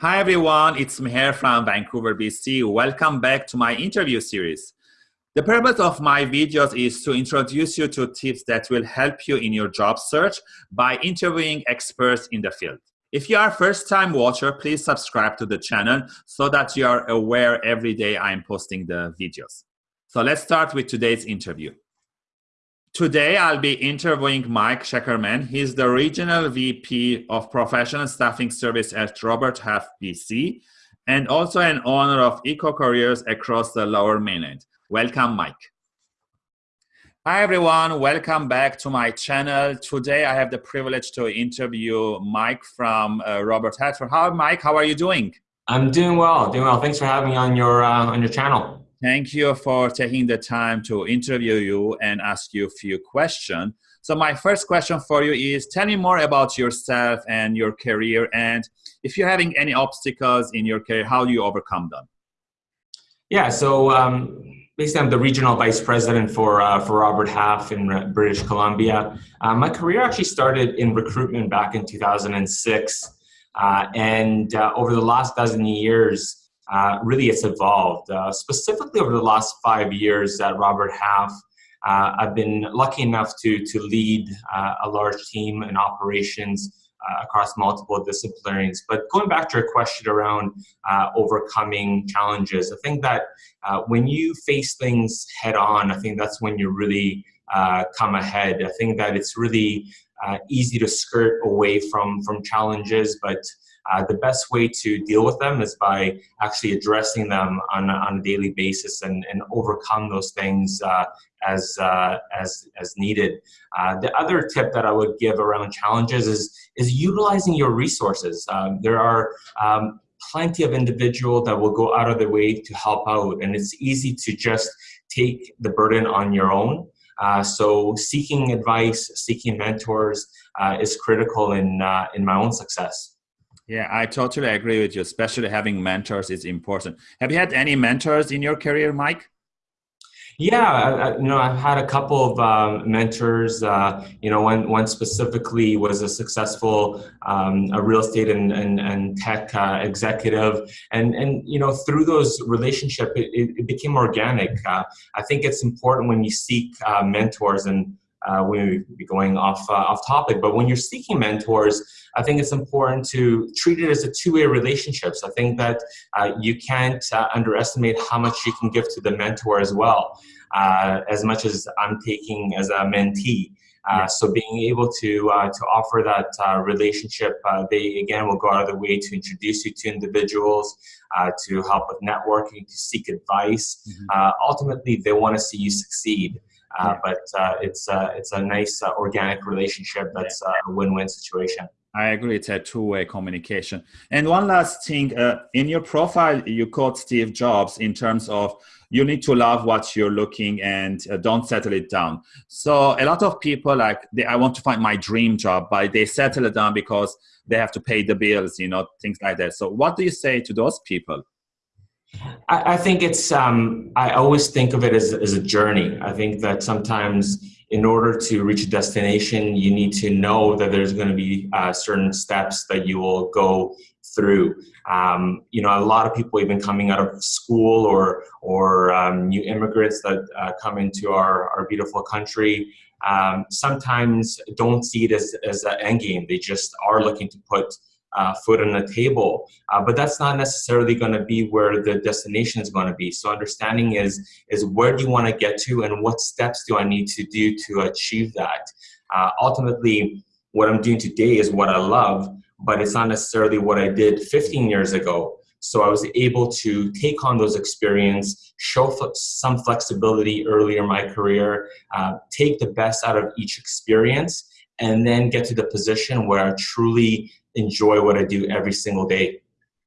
Hi everyone, it's Meher from Vancouver, BC. Welcome back to my interview series. The purpose of my videos is to introduce you to tips that will help you in your job search by interviewing experts in the field. If you are a first-time watcher, please subscribe to the channel so that you are aware every day I'm posting the videos. So let's start with today's interview. Today, I'll be interviewing Mike Sheckerman. He's the Regional VP of Professional Staffing Service at Robert Half BC and also an owner of Eco Careers across the Lower Mainland. Welcome, Mike. Hi, everyone. Welcome back to my channel. Today, I have the privilege to interview Mike from uh, Robert Half. Hi, Mike. How are you doing? I'm doing well. Doing well. Thanks for having me on your uh, on your channel. Thank you for taking the time to interview you and ask you a few questions. So my first question for you is, tell me more about yourself and your career, and if you're having any obstacles in your career, how do you overcome them? Yeah, so um, basically I'm the regional vice president for, uh, for Robert Half in British Columbia. Uh, my career actually started in recruitment back in 2006, uh, and uh, over the last dozen years, uh, really it's evolved. Uh, specifically over the last five years at Robert Half, uh, I've been lucky enough to, to lead uh, a large team in operations uh, across multiple disciplines. But going back to your question around uh, overcoming challenges, I think that when you face things head on, I think that's when you really come ahead. I think that it's really easy to skirt away from, from challenges, but uh, the best way to deal with them is by actually addressing them on, on a daily basis and, and overcome those things uh, as, uh, as, as needed. Uh, the other tip that I would give around challenges is, is utilizing your resources. Um, there are um, plenty of individuals that will go out of their way to help out and it's easy to just take the burden on your own. Uh, so seeking advice, seeking mentors uh, is critical in, uh, in my own success. Yeah, I totally agree with you. Especially having mentors is important. Have you had any mentors in your career, Mike? Yeah, I, you know, I've had a couple of um, mentors. Uh, you know, one one specifically was a successful um, a real estate and and, and tech uh, executive, and and you know, through those relationships, it, it, became organic. Uh, I think it's important when you seek uh, mentors and uh, we be going off uh, off topic, but when you're seeking mentors, I think it's important to treat it as a two-way relationship. So I think that uh, you can't uh, underestimate how much you can give to the mentor as well, uh, as much as I'm taking as a mentee. Uh, so being able to uh, to offer that uh, relationship, they again will go out of the way to introduce you to individuals, to help with networking, to seek advice. Mm -hmm. ultimately, they want to see you succeed. Uh, but uh, it's uh, it's a nice organic relationship that's a win-win situation. I agree. It's a two-way communication. And one last thing, uh, in your profile, you quote Steve Jobs in terms of you need to love what you're looking and uh, don't settle it down. So a lot of people like, they, I want to find my dream job, but they settle it down because they have to pay the bills, you know, things like that. So what do you say to those people? I, I think it's, um, I always think of it as, as a journey. I think that sometimes in order to reach a destination, you need to know that there's going to be uh, certain steps that you will go through. Um, you know, a lot of people even coming out of school or, or um, new immigrants that uh, come into our, our beautiful country um, sometimes don't see it as, as an end game. They just are looking to put uh, food on the table. Uh, but that's not necessarily going to be where the destination is going to be. So understanding is, is where do you want to get to and what steps do I need to do to achieve that? Uh, ultimately, what I'm doing today is what I love, but it's not necessarily what I did 15 years ago. So I was able to take on those experience, show some flexibility earlier in my career, uh, take the best out of each experience, and then get to the position where I truly enjoy what I do every single day.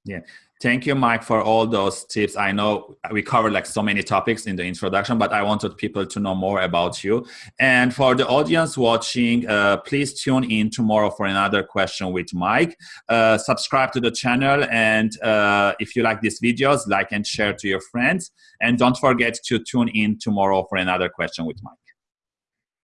Yeah. Thank you, Mike, for all those tips. I know we covered like so many topics in the introduction, but I wanted people to know more about you. And for the audience watching, uh, please tune in tomorrow for another question with Mike. Uh, subscribe to the channel, and uh, if you like these videos, like and share to your friends. And don't forget to tune in tomorrow for another question with Mike.